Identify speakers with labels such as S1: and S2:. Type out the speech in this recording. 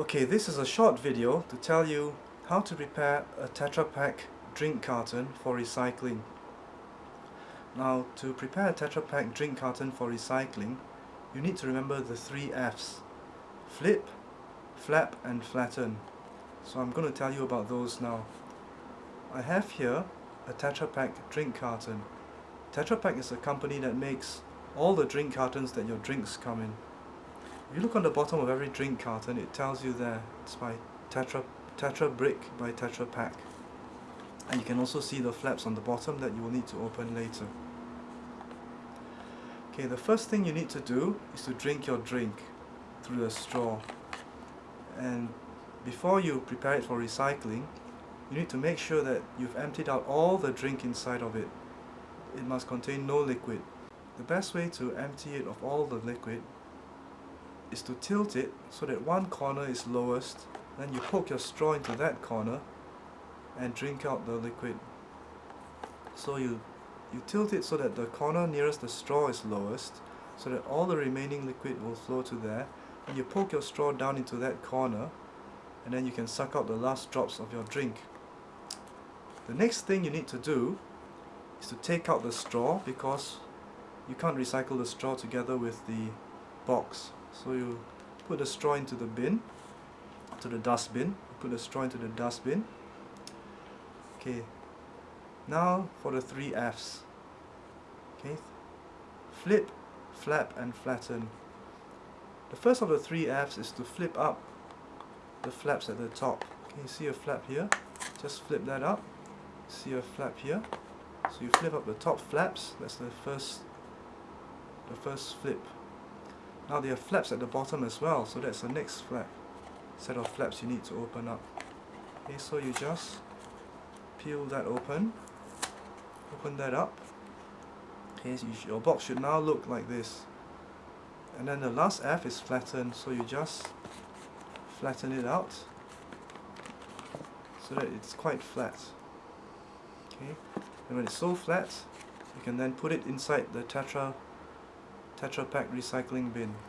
S1: Okay, this is a short video to tell you how to prepare a Tetra Pak drink carton for recycling. Now, to prepare a Tetra Pak drink carton for recycling, you need to remember the three F's. Flip, flap and flatten. So I'm going to tell you about those now. I have here a Tetra Pak drink carton. Tetra Pak is a company that makes all the drink cartons that your drinks come in. If you look on the bottom of every drink carton, it tells you there it's by Tetra, Tetra Brick by Tetra Pak. And you can also see the flaps on the bottom that you will need to open later. Okay, the first thing you need to do is to drink your drink through the straw. And before you prepare it for recycling, you need to make sure that you've emptied out all the drink inside of it. It must contain no liquid. The best way to empty it of all the liquid is to tilt it so that one corner is lowest then you poke your straw into that corner and drink out the liquid. So you you tilt it so that the corner nearest the straw is lowest so that all the remaining liquid will flow to there. And you poke your straw down into that corner and then you can suck out the last drops of your drink. The next thing you need to do is to take out the straw because you can't recycle the straw together with the box so you put the straw into the bin, to the dustbin. Put the straw into the dustbin. Okay. Now for the three F's. Okay. Flip, flap, and flatten. The first of the three F's is to flip up the flaps at the top. Can you see a flap here? Just flip that up. See a flap here. So you flip up the top flaps. That's the first, the first flip. Now there are flaps at the bottom as well, so that's the next flap set of flaps you need to open up. Okay, so you just peel that open, open that up. Okay, so you your box should now look like this. And then the last F is flattened, so you just flatten it out so that it's quite flat. Okay, and when it's so flat, you can then put it inside the Tetra Tetra Pak recycling bin.